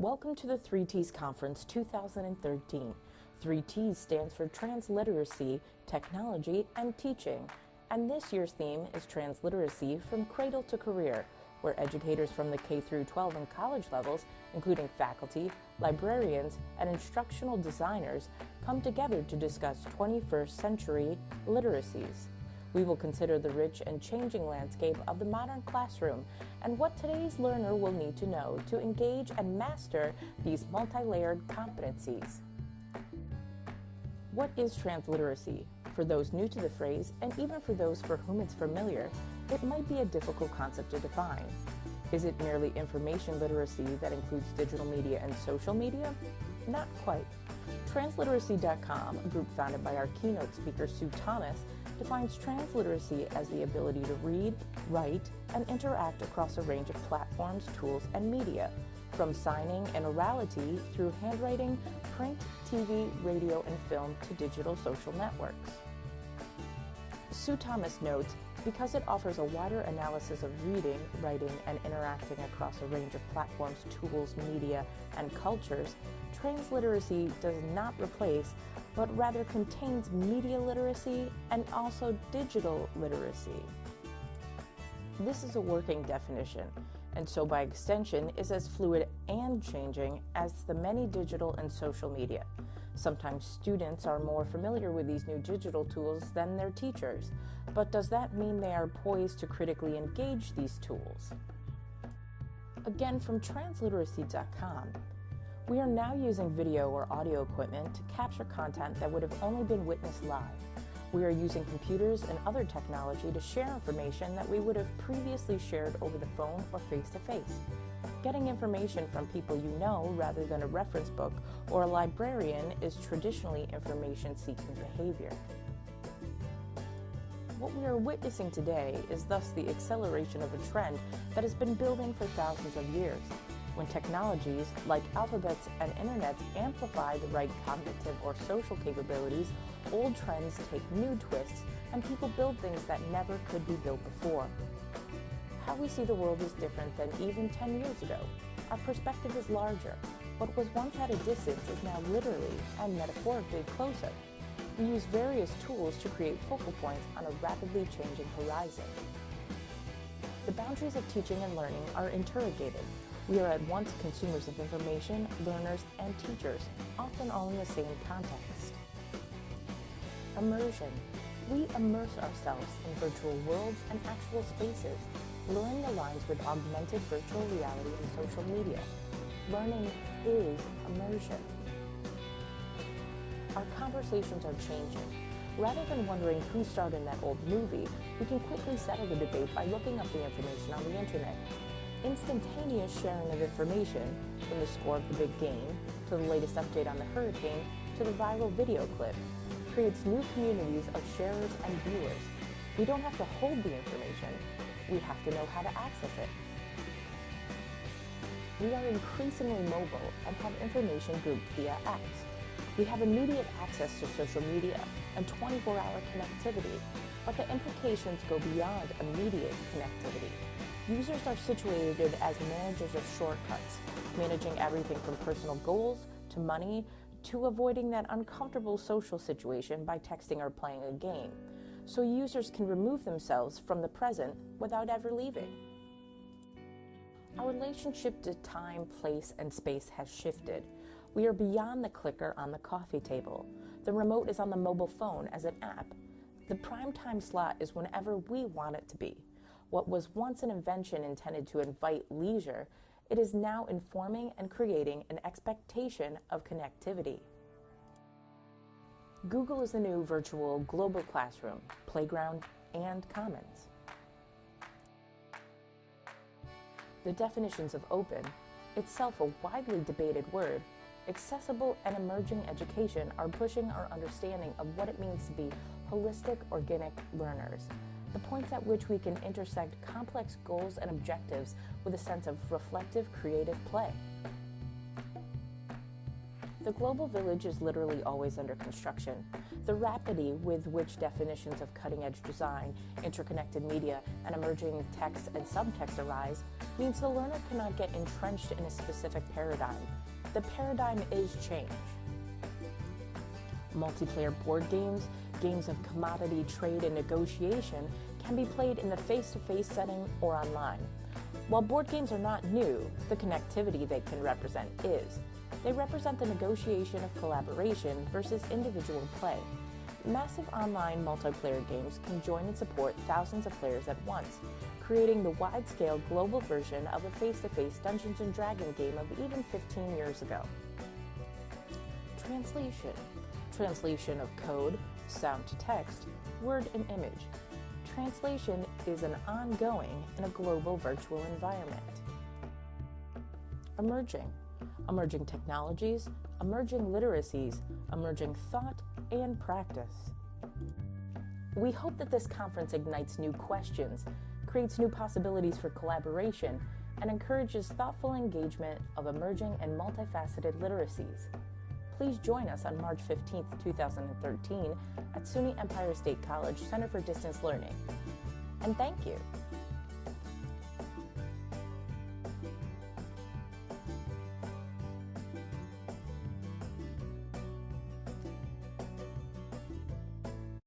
Welcome to the 3Ts Conference 2013. 3Ts stands for Transliteracy, Technology, and Teaching. And this year's theme is Transliteracy from Cradle to Career, where educators from the K through 12 and college levels, including faculty, librarians, and instructional designers, come together to discuss 21st century literacies. We will consider the rich and changing landscape of the modern classroom and what today's learner will need to know to engage and master these multi-layered competencies. What is transliteracy? For those new to the phrase, and even for those for whom it's familiar, it might be a difficult concept to define. Is it merely information literacy that includes digital media and social media? Not quite. Transliteracy.com, a group founded by our keynote speaker Sue Thomas, defines transliteracy as the ability to read, write, and interact across a range of platforms, tools, and media, from signing and orality through handwriting, print, TV, radio, and film to digital social networks. Sue Thomas notes, because it offers a wider analysis of reading, writing, and interacting across a range of platforms, tools, media, and cultures, transliteracy does not replace, but rather contains media literacy and also digital literacy. This is a working definition, and so by extension is as fluid and changing as the many digital and social media. Sometimes students are more familiar with these new digital tools than their teachers, but does that mean they are poised to critically engage these tools? Again, from transliteracy.com, we are now using video or audio equipment to capture content that would have only been witnessed live. We are using computers and other technology to share information that we would have previously shared over the phone or face-to-face. -face. Getting information from people you know rather than a reference book or a librarian is traditionally information-seeking behavior. What we are witnessing today is thus the acceleration of a trend that has been building for thousands of years. When technologies like alphabets and internets amplify the right cognitive or social capabilities, old trends take new twists and people build things that never could be built before. How we see the world is different than even 10 years ago. Our perspective is larger. What was once at a distance is now literally and metaphorically closer. We use various tools to create focal points on a rapidly changing horizon. The boundaries of teaching and learning are interrogated, we are at once consumers of information, learners, and teachers, often all in the same context. Immersion. We immerse ourselves in virtual worlds and actual spaces, blurring the lines with augmented virtual reality and social media. Learning is immersion. Our conversations are changing. Rather than wondering who starred in that old movie, we can quickly settle the debate by looking up the information on the internet instantaneous sharing of information, from the score of the big game, to the latest update on the hurricane, to the viral video clip, creates new communities of sharers and viewers. We don't have to hold the information, we have to know how to access it. We are increasingly mobile and have information grouped via apps. We have immediate access to social media and 24-hour connectivity, but the implications go beyond immediate connectivity. Users are situated as managers of shortcuts, managing everything from personal goals to money to avoiding that uncomfortable social situation by texting or playing a game, so users can remove themselves from the present without ever leaving. Our relationship to time, place, and space has shifted. We are beyond the clicker on the coffee table. The remote is on the mobile phone as an app. The prime time slot is whenever we want it to be. What was once an invention intended to invite leisure, it is now informing and creating an expectation of connectivity. Google is the new virtual global classroom, playground, and commons. The definitions of open, itself a widely debated word, accessible and emerging education are pushing our understanding of what it means to be holistic organic learners the points at which we can intersect complex goals and objectives with a sense of reflective, creative play. The global village is literally always under construction. The rapidity with which definitions of cutting-edge design, interconnected media, and emerging text and subtext arise means the learner cannot get entrenched in a specific paradigm. The paradigm is change. Multiplayer board games, games of commodity trade and negotiation, can be played in the face-to-face setting or online. While board games are not new, the connectivity they can represent is. They represent the negotiation of collaboration versus individual play. Massive online multiplayer games can join and support thousands of players at once, creating the wide-scale global version of a face-to-face Dungeons & Dragons game of even 15 years ago. Translation. Translation of code, sound to text, word and image. Translation is an ongoing in a global virtual environment. Emerging. Emerging technologies, emerging literacies, emerging thought and practice. We hope that this conference ignites new questions, creates new possibilities for collaboration, and encourages thoughtful engagement of emerging and multifaceted literacies. Please join us on March 15, 2013 at SUNY Empire State College Center for Distance Learning. And thank you.